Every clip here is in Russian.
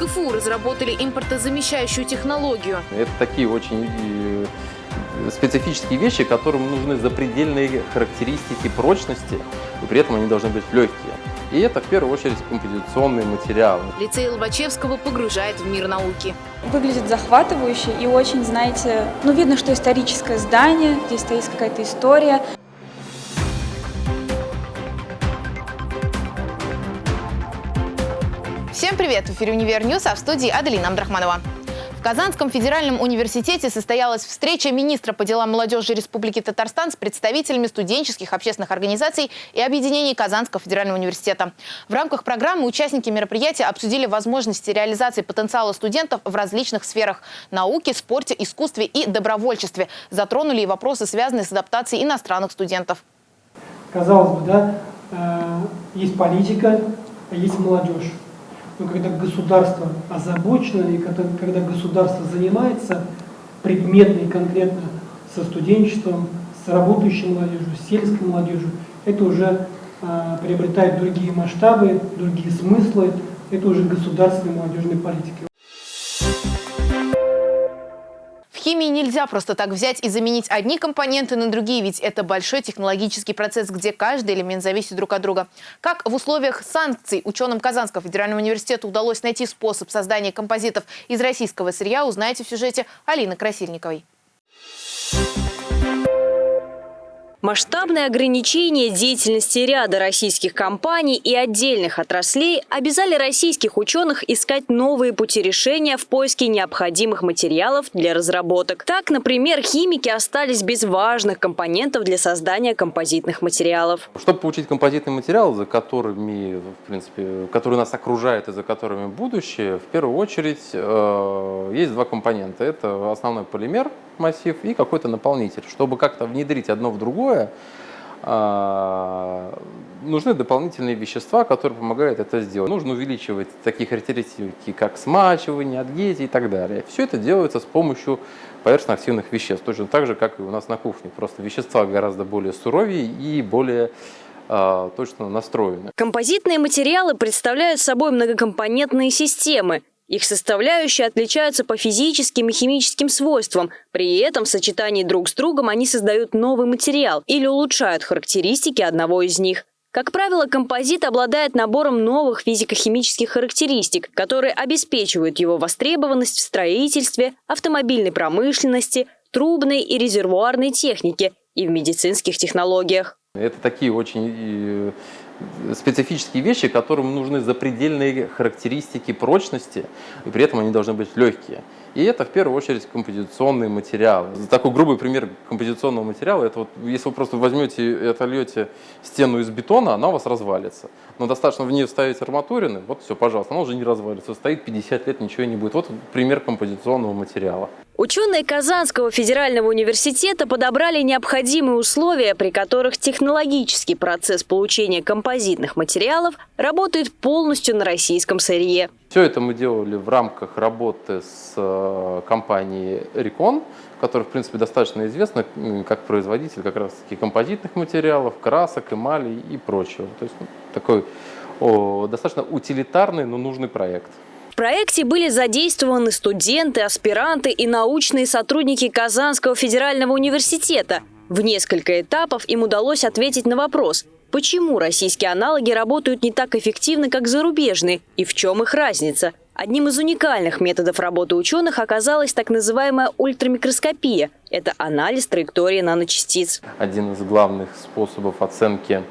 КФУ разработали импортозамещающую технологию. Это такие очень э, специфические вещи, которым нужны запредельные характеристики прочности, и при этом они должны быть легкие. И это в первую очередь композиционные материалы. Лицей Лобачевского погружает в мир науки. Выглядит захватывающе и очень, знаете, ну видно, что историческое здание, здесь стоит какая-то история. Всем привет! В эфире «Univer News», а в студии Аделина Абдрахманова. В Казанском федеральном университете состоялась встреча министра по делам молодежи Республики Татарстан с представителями студенческих общественных организаций и объединений Казанского федерального университета. В рамках программы участники мероприятия обсудили возможности реализации потенциала студентов в различных сферах – науке, спорте, искусстве и добровольчестве. Затронули и вопросы, связанные с адаптацией иностранных студентов. Казалось бы, да, э, есть политика, а есть молодежь. Но когда государство озабочено и когда, государство занимается предметно и конкретно со студенчеством, с работающей молодежью, с сельской молодежью, это уже э, приобретает другие масштабы, другие смыслы, это уже государственная молодежная политика. Химии нельзя просто так взять и заменить одни компоненты на другие, ведь это большой технологический процесс, где каждый элемент зависит друг от друга. Как в условиях санкций ученым Казанского федерального университета удалось найти способ создания композитов из российского сырья, узнаете в сюжете Алины Красильниковой. Масштабные ограничения деятельности ряда российских компаний и отдельных отраслей обязали российских ученых искать новые пути решения в поиске необходимых материалов для разработок. Так, например, химики остались без важных компонентов для создания композитных материалов. Чтобы получить композитный материал, за которыми, в принципе, который нас окружает и за которыми будущее, в первую очередь э, есть два компонента. Это основной полимер, массив и какой-то наполнитель. Чтобы как-то внедрить одно в другое, а, нужны дополнительные вещества, которые помогают это сделать. Нужно увеличивать такие характеристики, как смачивание, адгезия и так далее. Все это делается с помощью поверхностно-активных веществ, точно так же, как и у нас на кухне. Просто вещества гораздо более суровее и более а, точно настроены. Композитные материалы представляют собой многокомпонентные системы, их составляющие отличаются по физическим и химическим свойствам. При этом в сочетании друг с другом они создают новый материал или улучшают характеристики одного из них. Как правило, композит обладает набором новых физико-химических характеристик, которые обеспечивают его востребованность в строительстве, автомобильной промышленности, трубной и резервуарной технике и в медицинских технологиях. Это такие очень специфические вещи, которым нужны запредельные характеристики прочности, и при этом они должны быть легкие. И это в первую очередь композиционные материалы. Такой грубый пример композиционного материала, это вот если вы просто возьмете и отольете стену из бетона, она у вас развалится. Но достаточно в нее вставить арматурины, вот все, пожалуйста, она уже не развалится, стоит 50 лет, ничего не будет. Вот пример композиционного материала. Ученые Казанского федерального университета подобрали необходимые условия, при которых технологический процесс получения композитных материалов работает полностью на российском сырье. Все это мы делали в рамках работы с э, компанией Recon, которая, в принципе, достаточно известна как производитель как раз-таки композитных материалов, красок, эмали и прочего. То есть ну, такой о, достаточно утилитарный, но нужный проект. В проекте были задействованы студенты, аспиранты и научные сотрудники Казанского федерального университета. В несколько этапов им удалось ответить на вопрос, почему российские аналоги работают не так эффективно, как зарубежные, и в чем их разница. Одним из уникальных методов работы ученых оказалась так называемая ультрамикроскопия. Это анализ траектории наночастиц. Один из главных способов оценки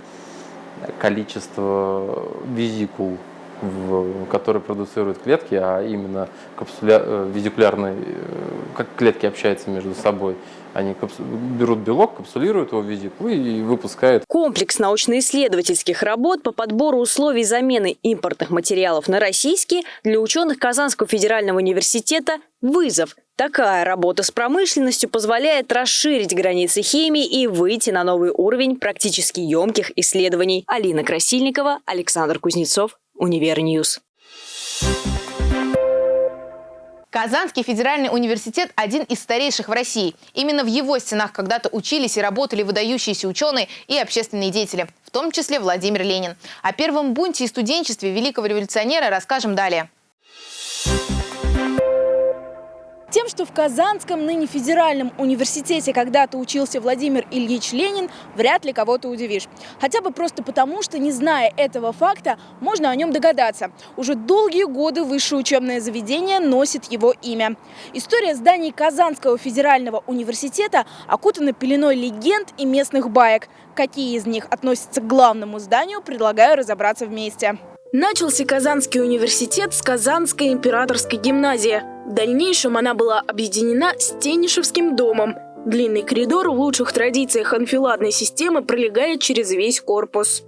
количества везикул в, которые продуцируют клетки, а именно капсуля, э, везикулярные, э, как клетки общаются между собой. Они берут белок, капсулируют его в везикулу и выпускают. Комплекс научно-исследовательских работ по подбору условий замены импортных материалов на российские для ученых Казанского федерального университета – вызов. Такая работа с промышленностью позволяет расширить границы химии и выйти на новый уровень практически емких исследований. Алина Красильникова, Александр Кузнецов, Univer News. Казанский федеральный университет – один из старейших в России. Именно в его стенах когда-то учились и работали выдающиеся ученые и общественные деятели, в том числе Владимир Ленин. О первом бунте и студенчестве великого революционера расскажем далее. Тем, что в Казанском, ныне федеральном университете когда-то учился Владимир Ильич Ленин, вряд ли кого-то удивишь. Хотя бы просто потому, что, не зная этого факта, можно о нем догадаться. Уже долгие годы высшее учебное заведение носит его имя. История зданий Казанского федерального университета окутана пеленой легенд и местных баек. Какие из них относятся к главному зданию, предлагаю разобраться вместе. Начался Казанский университет с Казанской императорской гимназии. В дальнейшем она была объединена с Тенишевским домом. Длинный коридор в лучших традициях анфиладной системы пролегает через весь корпус.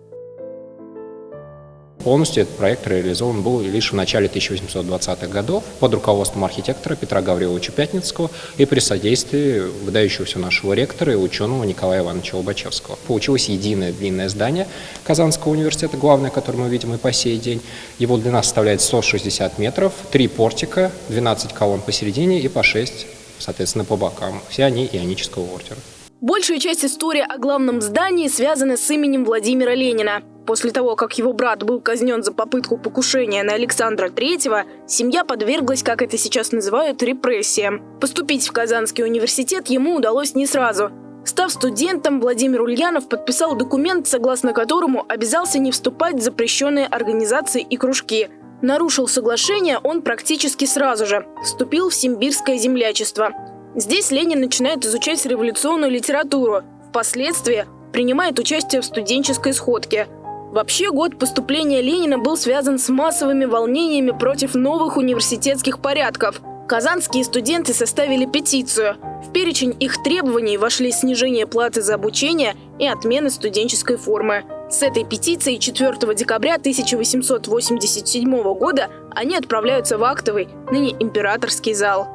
Полностью этот проект реализован был лишь в начале 1820-х годов под руководством архитектора Петра Гавриловича Пятницкого и при содействии выдающегося нашего ректора и ученого Николая Ивановича Лобачевского. Получилось единое длинное здание Казанского университета, главное, которое мы видим и по сей день. Его длина составляет 160 метров, три портика, 12 колонн посередине и по 6, соответственно, по бокам. Все они ионического ордера. Большая часть истории о главном здании связана с именем Владимира Ленина. После того, как его брат был казнен за попытку покушения на Александра III, семья подверглась, как это сейчас называют, репрессиям. Поступить в Казанский университет ему удалось не сразу. Став студентом, Владимир Ульянов подписал документ, согласно которому обязался не вступать в запрещенные организации и кружки. Нарушил соглашение он практически сразу же. Вступил в симбирское землячество. Здесь Ленин начинает изучать революционную литературу. Впоследствии принимает участие в студенческой сходке – Вообще, год поступления Ленина был связан с массовыми волнениями против новых университетских порядков. Казанские студенты составили петицию. В перечень их требований вошли снижение платы за обучение и отмена студенческой формы. С этой петицией 4 декабря 1887 года они отправляются в актовый, ныне императорский зал.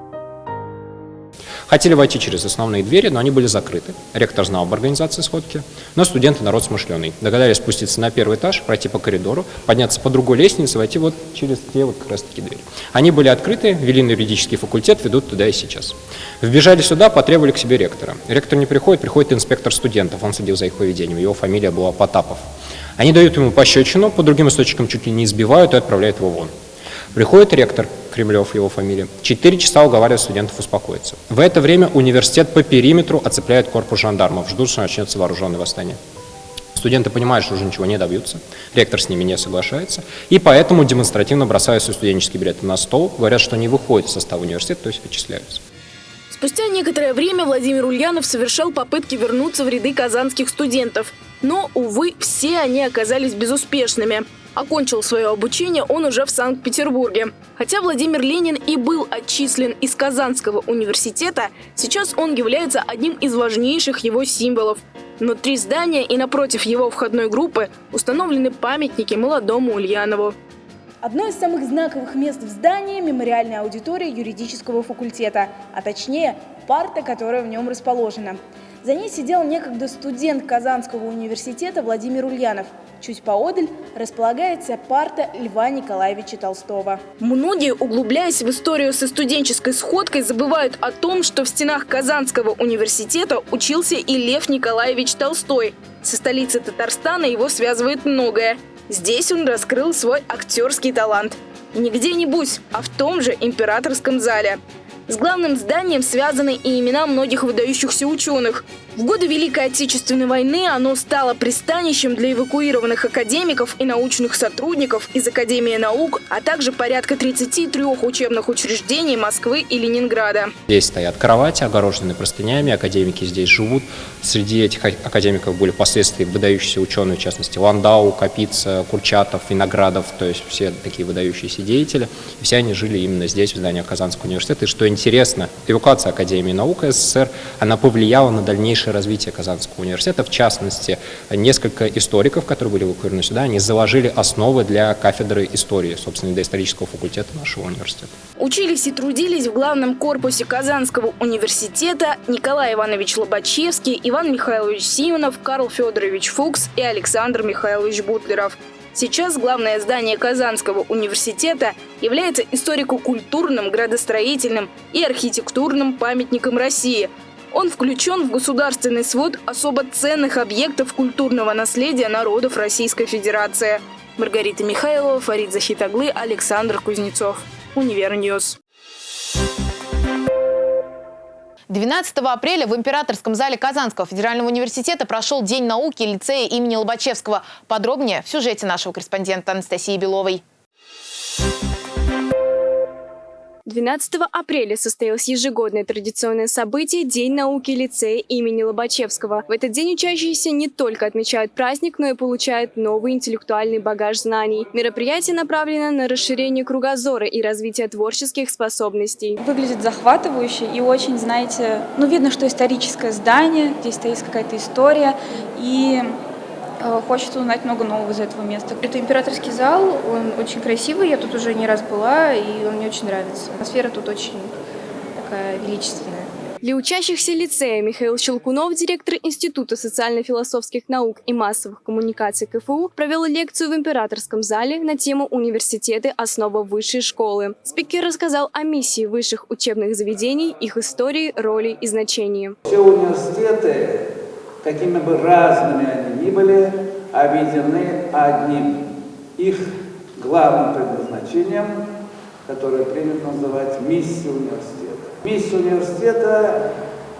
Хотели войти через основные двери, но они были закрыты. Ректор знал об организации сходки, но студенты народ смышленый. Догадались спуститься на первый этаж, пройти по коридору, подняться по другой лестнице, войти вот через те вот как раз таки двери. Они были открыты, вели на юридический факультет, ведут туда и сейчас. Вбежали сюда, потребовали к себе ректора. Ректор не приходит, приходит инспектор студентов, он следил за их поведением, его фамилия была Потапов. Они дают ему пощечину, по другим источникам чуть ли не избивают и отправляют его вон. Приходит ректор, Кремлев его фамилия, четыре часа уговаривает студентов успокоиться. В это время университет по периметру оцепляет корпус жандармов, ждут, что начнется вооруженное восстание. Студенты понимают, что уже ничего не добьются, ректор с ними не соглашается, и поэтому демонстративно бросают свои студенческие билеты на стол, говорят, что не выходят из состава университета, то есть вычисляются. Спустя некоторое время Владимир Ульянов совершал попытки вернуться в ряды казанских студентов. Но, увы, все они оказались безуспешными. Окончил свое обучение он уже в Санкт-Петербурге. Хотя Владимир Ленин и был отчислен из Казанского университета, сейчас он является одним из важнейших его символов. Внутри здания и напротив его входной группы установлены памятники молодому Ульянову. Одно из самых знаковых мест в здании – мемориальная аудитория юридического факультета, а точнее парта, которая в нем расположена. За ней сидел некогда студент Казанского университета Владимир Ульянов. Чуть поодаль располагается парта Льва Николаевича Толстого. Многие, углубляясь в историю со студенческой сходкой, забывают о том, что в стенах Казанского университета учился и Лев Николаевич Толстой. Со столицей Татарстана его связывает многое. Здесь он раскрыл свой актерский талант. Не где-нибудь, а в том же императорском зале. С главным зданием связаны и имена многих выдающихся ученых. В годы Великой Отечественной войны оно стало пристанищем для эвакуированных академиков и научных сотрудников из Академии наук, а также порядка 33 учебных учреждений Москвы и Ленинграда. Здесь стоят кровати, огороженные простынями, академики здесь живут. Среди этих академиков были впоследствии выдающиеся ученые, в частности Ландау, Капица, Курчатов, Виноградов, то есть все такие выдающиеся деятели. И все они жили именно здесь, в здании Казанского университета. И что интересно, эвакуация Академии наук СССР, она повлияла на дальнейшее развитие Казанского университета. В частности, несколько историков, которые были эвакуированы сюда, они заложили основы для кафедры истории, собственно, для исторического факультета нашего университета. Учились и трудились в главном корпусе Казанского университета Николай Иванович Лобачевский, Иван Михайлович Симонов, Карл Федорович Фукс и Александр Михайлович Бутлеров. Сейчас главное здание Казанского университета является историко-культурным, градостроительным и архитектурным памятником России. Он включен в государственный свод особо ценных объектов культурного наследия народов Российской Федерации. Маргарита Михайлова, Фарид Захитаглы, Александр Кузнецов. Univer News. Thank you 12 апреля в Императорском зале Казанского федерального университета прошел День науки лицея имени Лобачевского. Подробнее в сюжете нашего корреспондента Анастасии Беловой. 12 апреля состоялось ежегодное традиционное событие День науки лицея имени Лобачевского. В этот день учащиеся не только отмечают праздник, но и получают новый интеллектуальный багаж знаний. Мероприятие направлено на расширение кругозора и развитие творческих способностей. Выглядит захватывающе и очень, знаете, ну видно, что историческое здание, здесь стоит какая-то история. И хочется узнать много нового из этого места. Это императорский зал, он очень красивый, я тут уже не раз была, и он мне очень нравится. Атмосфера тут очень такая величественная. Для учащихся лицея Михаил Щелкунов, директор Института социально-философских наук и массовых коммуникаций КФУ, провел лекцию в Императорском зале на тему «Университеты. Основа высшей школы». Спикер рассказал о миссии высших учебных заведений, их истории, роли и значении. Все университеты какими бы разными они ни были, объединены одним их главным предназначением, которое принято называть миссией университета. Миссия университета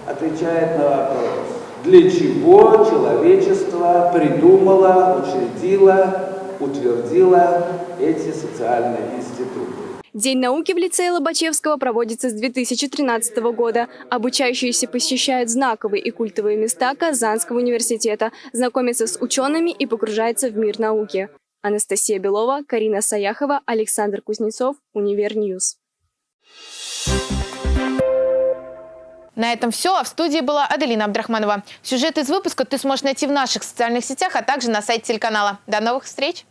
отвечает на вопрос, для чего человечество придумало, учредило, утвердило эти социальные институты. День науки в лицее Лобачевского проводится с 2013 года. Обучающиеся посещают знаковые и культовые места Казанского университета, знакомятся с учеными и погружаются в мир науки. Анастасия Белова, Карина Саяхова, Александр Кузнецов, Univer News. На этом все. А в студии была Аделина Абдрахманова. Сюжет из выпуска ты сможешь найти в наших социальных сетях, а также на сайте телеканала. До новых встреч!